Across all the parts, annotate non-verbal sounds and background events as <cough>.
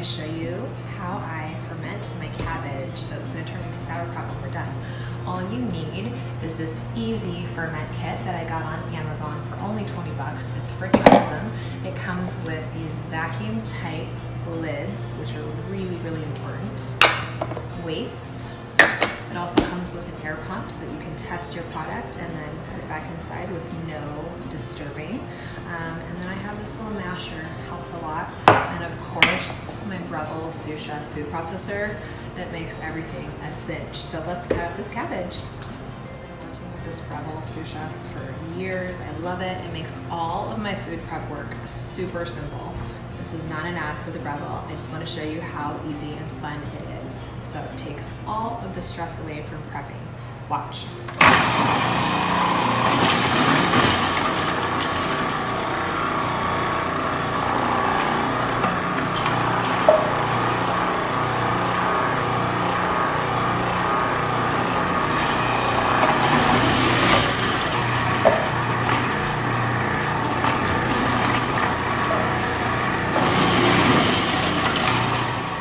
to show you how I ferment my cabbage. So it's gonna turn into sauerkraut when we're done. All you need is this easy ferment kit that I got on Amazon for only 20 bucks. It's freaking awesome. It comes with these vacuum tight lids, which are really, really important. Weights. It also comes with an air pump so that you can test your product and then put it back inside with no disturbing. Little masher, helps a lot. And of course, my Breville sous chef food processor that makes everything a cinch. So let's cut up this cabbage. I've been working with this Breville sous chef for years. I love it. It makes all of my food prep work super simple. This is not an ad for the Breville. I just want to show you how easy and fun it is. So it takes all of the stress away from prepping. Watch.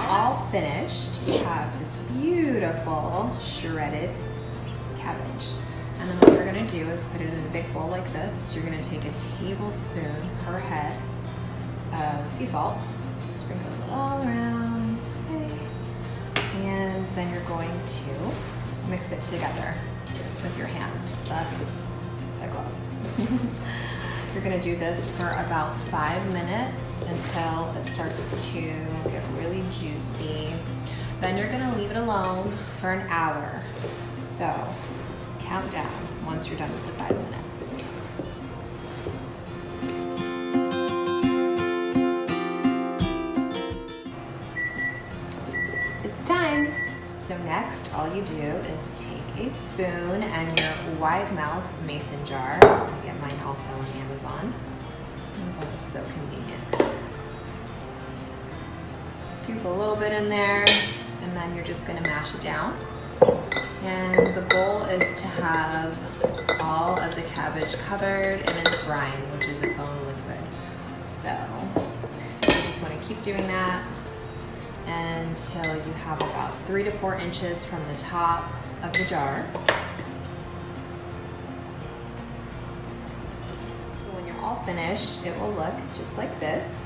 all finished, you have this beautiful shredded cabbage. And then what you're gonna do is put it in a big bowl like this. You're gonna take a tablespoon per head of sea salt, sprinkle it all around, okay. And then you're going to mix it together with your hands, thus the gloves. <laughs> You're gonna do this for about five minutes until it starts to get really juicy. Then you're gonna leave it alone for an hour. So count down once you're done with the five minutes. Next, all you do is take a spoon and your wide mouth mason jar. I get mine also on Amazon. Amazon is so convenient. Scoop a little bit in there, and then you're just gonna mash it down. And the goal is to have all of the cabbage covered in its brine, which is its own liquid. So you just wanna keep doing that until you have about three to four inches from the top of the jar. So when you're all finished, it will look just like this.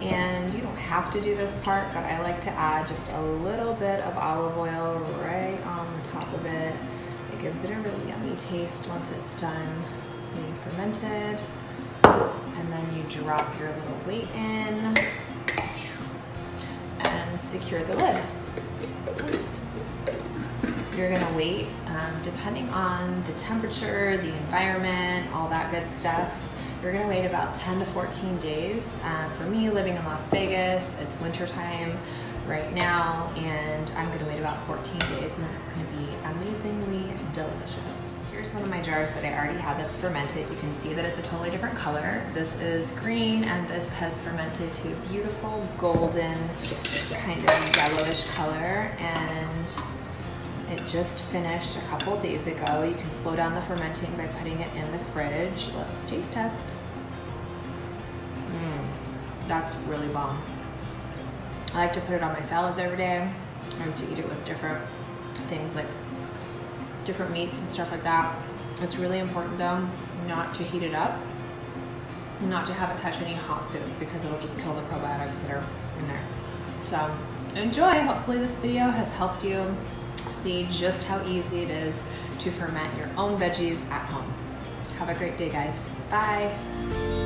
And you don't have to do this part, but I like to add just a little bit of olive oil right on the top of it. It gives it a really yummy taste once it's done being fermented. And then you drop your little weight in secure the lid. Oops. You're gonna wait, um, depending on the temperature, the environment, all that good stuff. You're gonna wait about 10 to 14 days. Uh, for me, living in Las Vegas, it's winter time right now, and I'm gonna wait about 14 days, and then it's gonna be amazingly delicious. Here's one of my jars that I already have that's fermented. You can see that it's a totally different color. This is green, and this has fermented to a beautiful golden kind of yellowish color, and it just finished a couple days ago. You can slow down the fermenting by putting it in the fridge. Let's taste test. Mmm, that's really bomb. I like to put it on my salads every day. I like to eat it with different things like different meats and stuff like that. It's really important though not to heat it up not to have it touch any hot food because it'll just kill the probiotics that are in there. So enjoy. Hopefully this video has helped you see just how easy it is to ferment your own veggies at home. Have a great day guys. Bye.